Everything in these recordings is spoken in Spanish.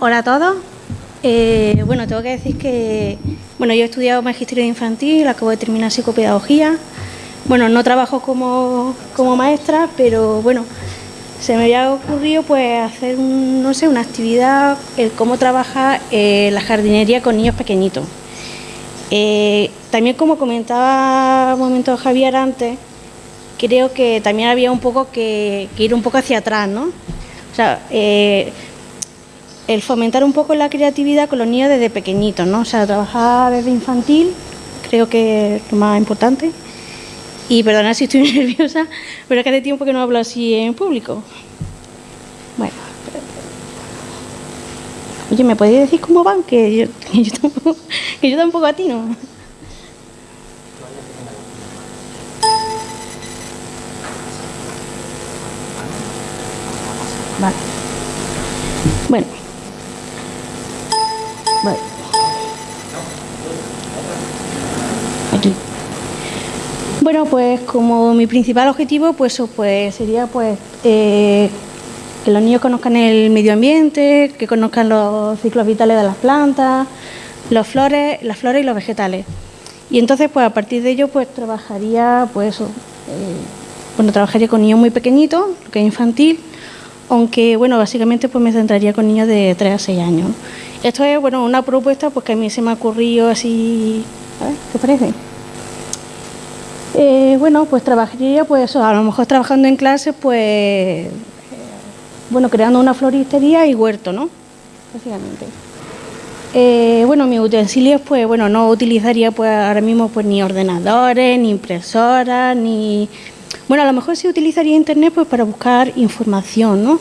Hola a todos. Eh, bueno, tengo que decir que bueno, yo he estudiado magisterio infantil, acabo de terminar psicopedagogía. Bueno, no trabajo como, maestra, pero bueno, se me había ocurrido pues hacer no sé, una actividad, el cómo trabajar eh, la jardinería con niños pequeñitos. Eh, también como comentaba un momento Javier antes, creo que también había un poco que, ir un poco hacia atrás, ¿no? O sea, el fomentar un poco la creatividad con los niños desde pequeñitos, ¿no? O sea, trabajar desde infantil, creo que es lo más importante. Y perdona si estoy nerviosa, pero es que hace tiempo que no hablo así en público. Bueno. Oye, ¿me podéis decir cómo van? Que yo, que yo, tampoco, que yo tampoco atino. Vale. Bueno. Vale. Aquí. Bueno, pues como mi principal objetivo pues, pues sería pues eh, que los niños conozcan el medio ambiente, que conozcan los ciclos vitales de las plantas, los flores, las flores y los vegetales. Y entonces pues a partir de ello pues trabajaría pues eh, bueno, trabajaría con niños muy pequeñitos, lo que es infantil, aunque bueno, básicamente pues me centraría con niños de 3 a 6 años. Esto es bueno, una propuesta porque a mí se me ha ocurrido así, ¿qué parece? Eh, bueno, pues trabajaría pues a lo mejor trabajando en clase pues eh, bueno, creando una floristería y huerto, ¿no? Básicamente. Eh, bueno, mis utensilios, pues bueno, no utilizaría pues ahora mismo pues ni ordenadores, ni impresoras, ni bueno, a lo mejor sí utilizaría internet pues para buscar información, ¿no?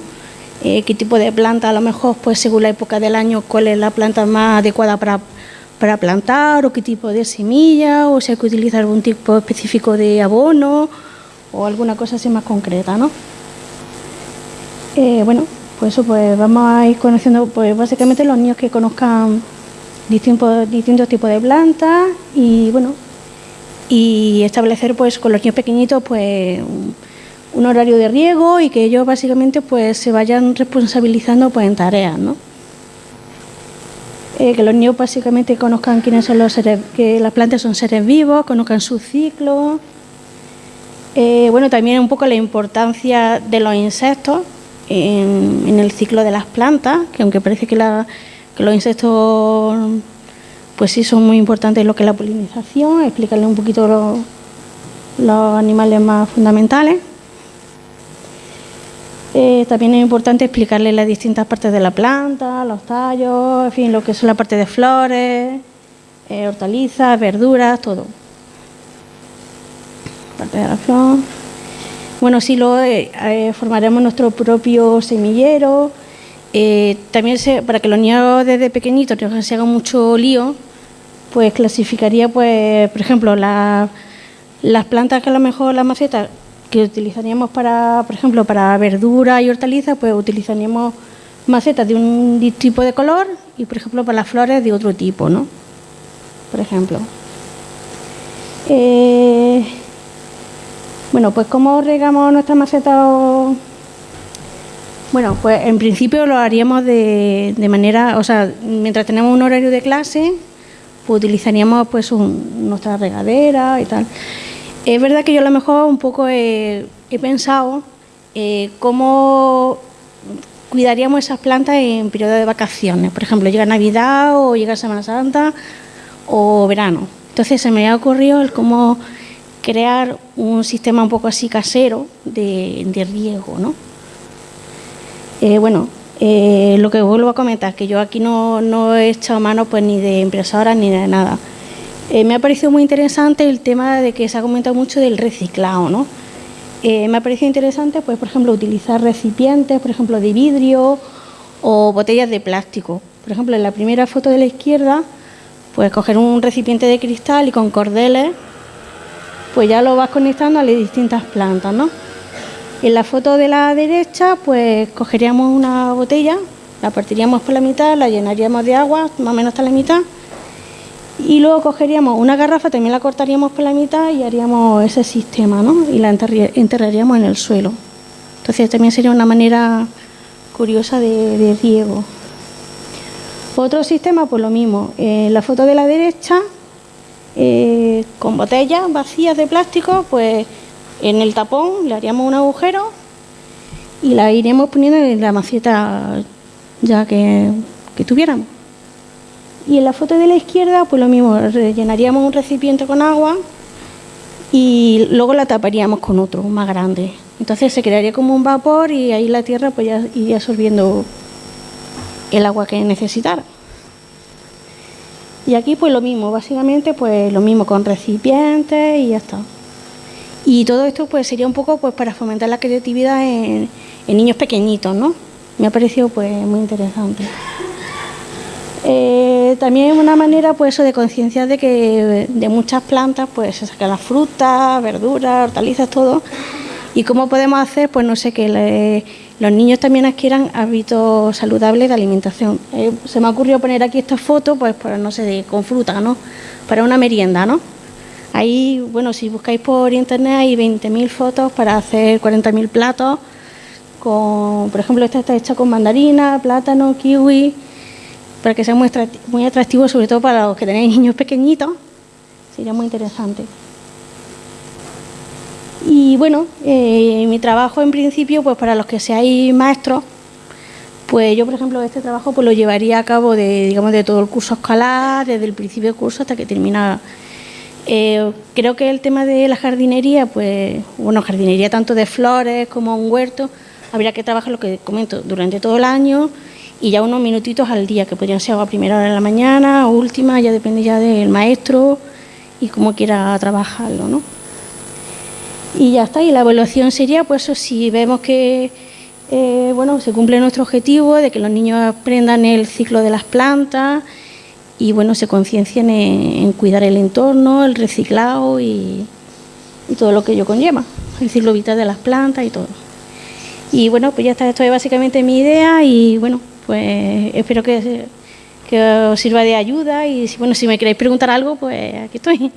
Qué tipo de planta, a lo mejor pues según la época del año, cuál es la planta más adecuada para, plantar o qué tipo de semilla o si hay que utilizar algún tipo específico de abono o alguna cosa así más concreta, ¿no? Eh, bueno, pues eso pues vamos a ir conociendo pues básicamente los niños que conozcan distintos, distintos tipos de plantas y bueno, y establecer pues con los niños pequeñitos pues un horario de riego y que ellos básicamente pues se vayan responsabilizando pues en tareas, ¿no? Eh, que los niños básicamente conozcan quiénes son los seres, que las plantas son seres vivos, conozcan su ciclo. Eh, bueno, también un poco la importancia de los insectos en, el ciclo de las plantas, que aunque parece que, que los insectos pues sí son muy importantes lo que es la polinización, explicarle un poquito los, animales más fundamentales. Eh, también es importante explicarle las distintas partes de la planta, los tallos, en fin, lo que son la parte de flores, eh, hortalizas, verduras, todo. Parte de la flor. Bueno, sí, luego eh, formaremos nuestro propio semillero. también para que los niños desde pequeñitos no se hagan mucho lío, pues clasificaría, pues, por ejemplo, las plantas que a lo mejor las macetas utilizaríamos para, por ejemplo, para verduras y hortalizas, pues utilizaríamos macetas de un tipo de color y, por ejemplo, para las flores de otro tipo, ¿no? Por ejemplo. Eh, bueno, pues ¿cómo regamos nuestras macetas? Bueno, pues en principio lo haríamos de, de manera, o sea, mientras tenemos un horario de clase, pues utilizaríamos pues nuestra regadera y tal. Es verdad que yo a lo mejor un poco he, pensado eh, cómo cuidaríamos esas plantas en periodo de vacaciones. Por ejemplo, llega Navidad o llega Semana Santa o verano. Entonces se me ha ocurrido el cómo crear un sistema un poco así casero de, de riego, ¿no? Eh, bueno, eh, lo que vuelvo a comentar, que yo aquí no, he echado mano pues ni de impresoras ni de nada. Eh, me ha parecido muy interesante el tema de que se ha comentado mucho del reciclado, ¿no? Eh, me ha parecido interesante, pues, por ejemplo, utilizar recipientes, por ejemplo, de vidrio o botellas de plástico. Por ejemplo, en la primera foto de la izquierda, pues coger un recipiente de cristal y con cordeles, pues ya lo vas conectando a las distintas plantas, ¿no? En la foto de la derecha, pues cogeríamos una botella, la partiríamos por la mitad, la llenaríamos de agua, más o menos hasta la mitad, y luego cogeríamos una garrafa, también la cortaríamos por la mitad y haríamos ese sistema, ¿no? Y la enterraríamos en el suelo. Entonces también sería una manera curiosa de, riego. Otro sistema, pues lo mismo. En la foto de la derecha, eh, con botellas vacías de plástico, pues en el tapón le haríamos un agujero y la iríamos poniendo en la maceta ya que tuviéramos. Y en la foto de la izquierda, pues lo mismo, rellenaríamos un recipiente con agua y luego la taparíamos con otro más grande. Entonces se crearía como un vapor y ahí la tierra pues ya iría absorbiendo el agua que necesitara. Y aquí pues lo mismo, básicamente pues lo mismo con recipientes y ya está. Y todo esto pues sería un poco pues para fomentar la creatividad en, niños pequeñitos, ¿no? Me ha parecido pues muy interesante. Eh, también una manera pues de concienciar de que de muchas plantas pues se sacan las frutas, verduras, hortalizas, todo. Y cómo podemos hacer, pues no sé, que los niños también adquieran hábitos saludables de alimentación. Eh, se me ha ocurrido poner aquí esta foto, pues, pues no sé, con fruta, ¿no? Para una merienda, ¿no? Ahí, bueno, si buscáis por internet hay 20.000 fotos para hacer 40.000 platos. Con, por ejemplo, esta está hecha con mandarina, plátano, kiwi, para que sea muy, atractivo, sobre todo para los que tenéis niños pequeñitos. Sería muy interesante. Y bueno, eh, mi trabajo en principio, pues para los que seáis maestros, pues yo, por ejemplo, este trabajo pues lo llevaría a cabo de, digamos, de todo el curso escolar, desde el principio del curso hasta que termina. Eh, creo que el tema de la jardinería, pues, bueno, jardinería tanto de flores como un huerto, habría que trabajar lo que comento durante todo el año y ya unos minutitos al día, que podrían ser a primera hora de la mañana o última, ya depende ya del maestro y cómo quiera trabajarlo, ¿no? Y ya está, y la evaluación sería, pues si vemos que eh, bueno, se cumple nuestro objetivo de que los niños aprendan el ciclo de las plantas y bueno, se conciencien en, cuidar el entorno, el reciclado y, todo lo que ello conlleva, el ciclo vital de las plantas y todo. Y bueno, pues ya está, esto es básicamente mi idea y bueno, pues espero que, que os sirva de ayuda y bueno, si me queréis preguntar algo, pues aquí estoy.